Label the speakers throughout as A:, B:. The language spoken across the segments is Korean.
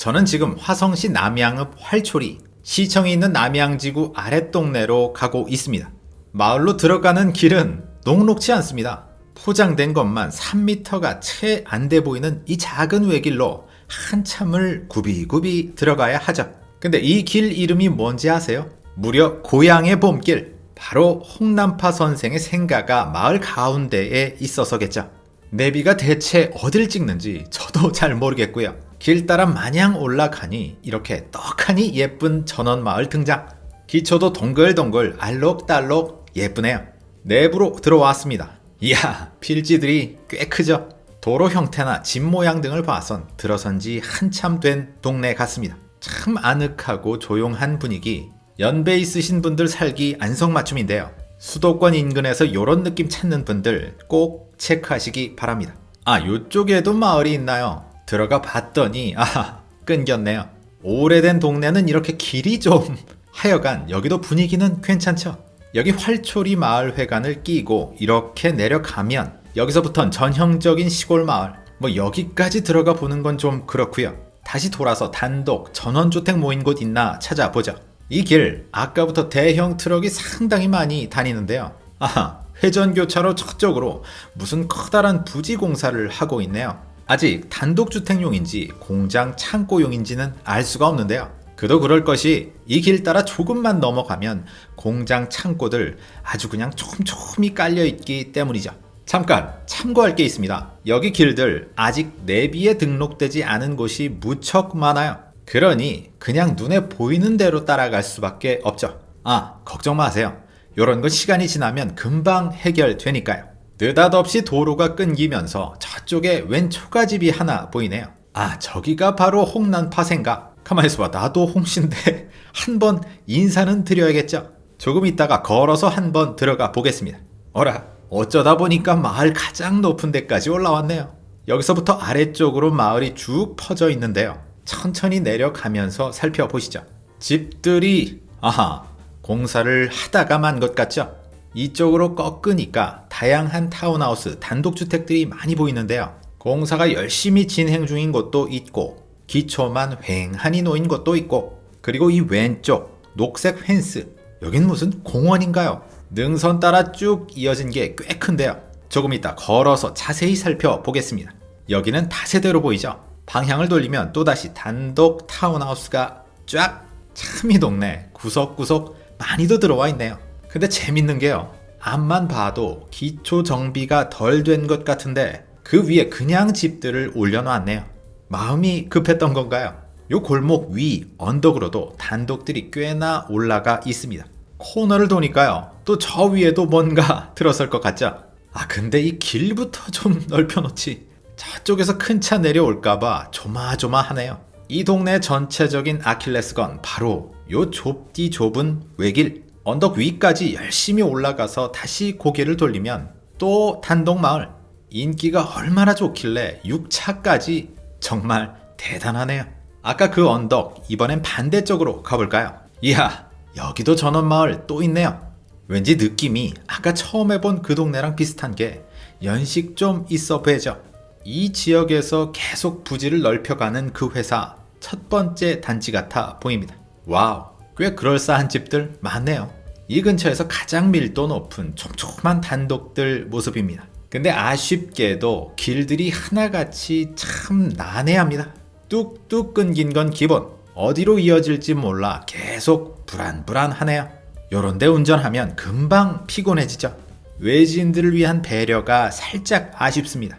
A: 저는 지금 화성시 남양읍 활초리 시청이 있는 남양지구 아랫동네로 가고 있습니다. 마을로 들어가는 길은 녹록지 않습니다. 포장된 것만 3m가 채 안 돼 보이는 이 작은 외길로 한참을 굽이굽이 들어가야 하죠. 근데 이 길 이름이 뭔지 아세요? 무려 고향의 봄길. 바로 홍남파 선생의 생가가 마을 가운데에 있어서겠죠. 내비가 대체 어딜 찍는지 저도 잘 모르겠고요. 길 따라 마냥 올라가니 이렇게 떡하니 예쁜 전원마을 등장. 기초도 동글동글 알록달록 예쁘네요. 내부로 들어왔습니다. 이야 필지들이 꽤 크죠? 도로 형태나 집 모양 등을 봐선 들어선 지 한참 된 동네 같습니다. 참 아늑하고 조용한 분위기 연배 있으신 분들 살기 안성맞춤인데요. 수도권 인근에서 이런 느낌 찾는 분들 꼭 체크하시기 바랍니다. 아 요쪽에도 마을이 있나요? 들어가 봤더니 아 끊겼네요. 오래된 동네는 이렇게 길이 좀 하여간 여기도 분위기는 괜찮죠? 여기 활초리 마을 회관을 끼고 이렇게 내려가면 여기서부턴 전형적인 시골 마을 뭐 여기까지 들어가 보는 건 좀 그렇고요. 다시 돌아서 단독 전원주택 모인 곳 있나 찾아보죠. 이 길 아까부터 대형 트럭이 상당히 많이 다니는데요. 아하 회전교차로 저쪽으로 무슨 커다란 부지 공사를 하고 있네요. 아직 단독주택용인지 공장 창고용인지는 알 수가 없는데요. 그도 그럴 것이 이 길 따라 조금만 넘어가면 공장 창고들 아주 그냥 촘촘히 깔려 있기 때문이죠. 잠깐 참고할 게 있습니다. 여기 길들 아직 내비에 등록되지 않은 곳이 무척 많아요. 그러니 그냥 눈에 보이는 대로 따라갈 수밖에 없죠. 아, 걱정 마세요. 요런 건 시간이 지나면 금방 해결되니까요. 느닷없이 도로가 끊기면서 저쪽에 왼 초가집이 하나 보이네요. 아, 저기가 바로 홍난파 생각. 가만히 있어봐. 나도 홍씨인데 한번 인사는 드려야겠죠. 조금 있다가 걸어서 한번 들어가 보겠습니다. 어라, 어쩌다 보니까 마을 가장 높은 데까지 올라왔네요. 여기서부터 아래쪽으로 마을이 쭉 퍼져 있는데요. 천천히 내려가면서 살펴보시죠. 집들이 아하 공사를 하다가 만 것 같죠? 이쪽으로 꺾으니까 다양한 타운하우스 단독주택들이 많이 보이는데요. 공사가 열심히 진행 중인 곳도 있고 기초만 휑하니 놓인 곳도 있고 그리고 이 왼쪽 녹색 펜스 여긴 무슨 공원인가요? 능선 따라 쭉 이어진 게 꽤 큰데요. 조금 이따 걸어서 자세히 살펴보겠습니다. 여기는 다세대로 보이죠? 방향을 돌리면 또다시 단독 타운하우스가 쫙 참이 동네 구석구석 많이도 들어와 있네요. 근데 재밌는 게요. 앞만 봐도 기초 정비가 덜 된 것 같은데 그 위에 그냥 집들을 올려놨네요. 마음이 급했던 건가요? 요 골목 위 언덕으로도 단독들이 꽤나 올라가 있습니다. 코너를 도니까요. 또 저 위에도 뭔가 들었을 것 같죠? 아 근데 이 길부터 좀 넓혀놓지. 저쪽에서 큰 차 내려올까봐 조마조마하네요. 이 동네 전체적인 아킬레스건 바로 요 좁디 좁은 외길 언덕 위까지 열심히 올라가서 다시 고개를 돌리면 또 단독 마을 인기가 얼마나 좋길래 6차까지 정말 대단하네요. 아까 그 언덕 이번엔 반대쪽으로 가볼까요? 이야 여기도 전원마을 또 있네요. 왠지 느낌이 아까 처음에 본 그 동네랑 비슷한 게 연식 좀 있어 보이죠. 이 지역에서 계속 부지를 넓혀가는 그 회사 첫 번째 단지 같아 보입니다. 와우 꽤 그럴싸한 집들 많네요. 이 근처에서 가장 밀도 높은 촘촘한 단독들 모습입니다. 근데 아쉽게도 길들이 하나같이 참 난해합니다. 뚝뚝 끊긴 건 기본. 어디로 이어질지 몰라 계속 불안불안하네요. 요런데 운전하면 금방 피곤해지죠. 외지인들을 위한 배려가 살짝 아쉽습니다.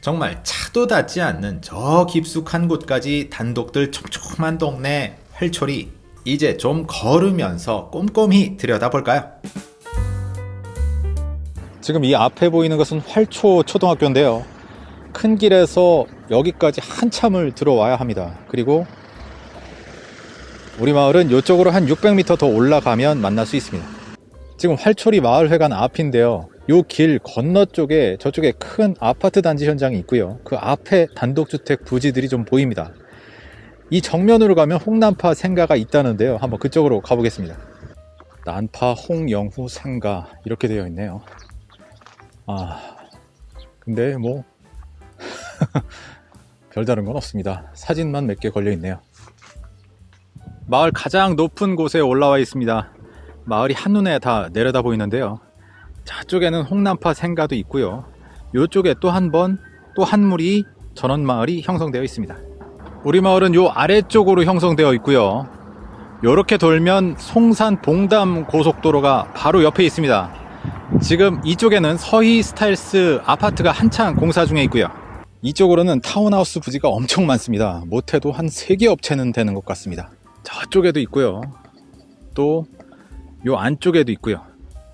A: 정말 차도 닿지 않는 저 깊숙한 곳까지 단독들 촘촘한 동네 활초리 이제 좀 걸으면서 꼼꼼히 들여다볼까요?
B: 지금 이 앞에 보이는 것은 활초 초등학교인데요. 큰 길에서 여기까지 한참을 들어와야 합니다. 그리고 우리 마을은 이쪽으로 한 600m 더 올라가면 만날 수 있습니다. 지금 활초리 마을회관 앞인데요. 요길 건너 쪽에 저쪽에 큰 아파트 단지 현장이 있고요. 그 앞에 단독주택 부지들이 좀 보입니다. 이 정면으로 가면 홍난파 생가가 있다는데요. 한번 그쪽으로 가보겠습니다. 난파 홍영후 생가 이렇게 되어 있네요. 아 근데 뭐 별다른 건 없습니다. 사진만 몇 개 걸려 있네요. 마을 가장 높은 곳에 올라와 있습니다. 마을이 한눈에 다 내려다 보이는데요. 저쪽에는 홍남파 생가도 있고요. 이쪽에 또 한 번, 또한 물이 전원 마을이 형성되어 있습니다. 우리 마을은 요 아래쪽으로 형성되어 있고요. 요렇게 돌면 송산 봉담 고속도로가 바로 옆에 있습니다. 지금 이쪽에는 서희 스타일스 아파트가 한창 공사 중에 있고요. 이쪽으로는 타운하우스 부지가 엄청 많습니다. 못해도 한 3개 업체는 되는 것 같습니다. 저쪽에도 있고요. 또 요 안쪽에도 있고요.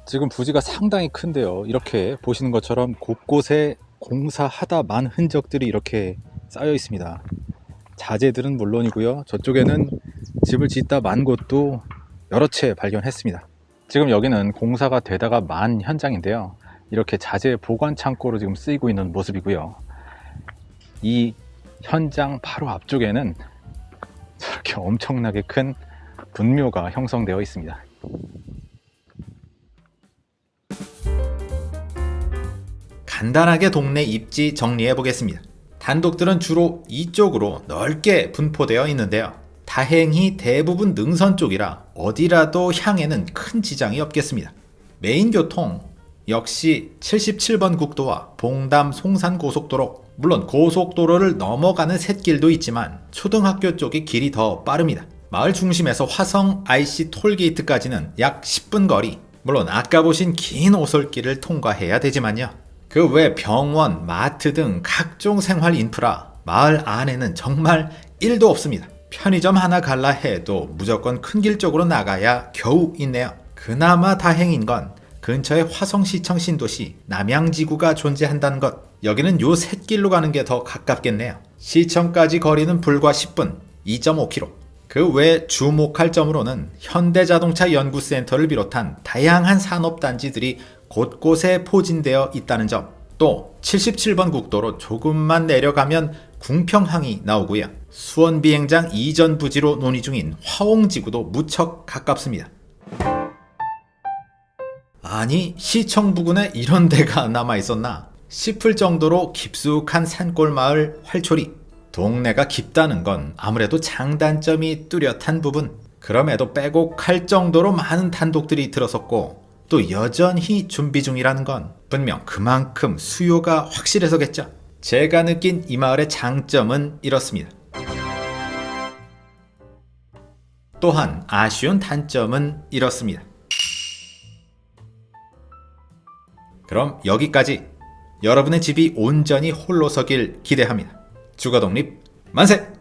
B: 지금 부지가 상당히 큰데요. 이렇게 보시는 것처럼 곳곳에 공사하다 만 흔적들이 이렇게 쌓여 있습니다. 자재들은 물론이고요. 저쪽에는 집을 짓다 만 곳도 여러 채 발견했습니다. 지금 여기는 공사가 되다가 만 현장인데요. 이렇게 자재 보관 창고로 지금 쓰이고 있는 모습이고요. 이 현장 바로 앞쪽에는 저렇게 엄청나게 큰 분묘가 형성되어 있습니다.
A: 간단하게 동네 입지 정리해 보겠습니다. 단독들은 주로 이쪽으로 넓게 분포되어 있는데요. 다행히 대부분 능선 쪽이라 어디라도 향에는 큰 지장이 없겠습니다. 메인 교통 역시 77번 국도와 봉담 송산 고속도로 물론 고속도로를 넘어가는 샛길도 있지만 초등학교 쪽이 길이 더 빠릅니다. 마을 중심에서 화성 IC 톨게이트까지는 약 10분 거리 물론 아까 보신 긴 오솔길을 통과해야 되지만요. 그 외 병원, 마트 등 각종 생활 인프라 마을 안에는 정말 1도 없습니다. 편의점 하나 갈라 해도 무조건 큰 길 쪽으로 나가야 겨우 있네요. 그나마 다행인 건 근처에 화성시청 신도시 남양지구가 존재한다는 것. 여기는 요 샛길로 가는 게 더 가깝겠네요. 시청까지 거리는 불과 10분, 2.5km. 그 외 주목할 점으로는 현대자동차 연구센터를 비롯한 다양한 산업단지들이 곳곳에 포진되어 있다는 점. 또 77번 국도로 조금만 내려가면 궁평항이 나오고요. 수원 비행장 이전 부지로 논의 중인 화홍지구도 무척 가깝습니다. 아니 시청 부근에 이런 데가 남아 있었나 싶을 정도로 깊숙한 산골 마을 활초리 동네가 깊다는 건 아무래도 장단점이 뚜렷한 부분 그럼에도 빼곡할 정도로 많은 단독들이 들어섰고 또 여전히 준비 중이라는 건 분명 그만큼 수요가 확실해서겠죠 제가 느낀 이 마을의 장점은 이렇습니다 또한 아쉬운 단점은 이렇습니다 그럼 여기까지 여러분의 집이 온전히 홀로 서길 기대합니다. 주거 독립 만세!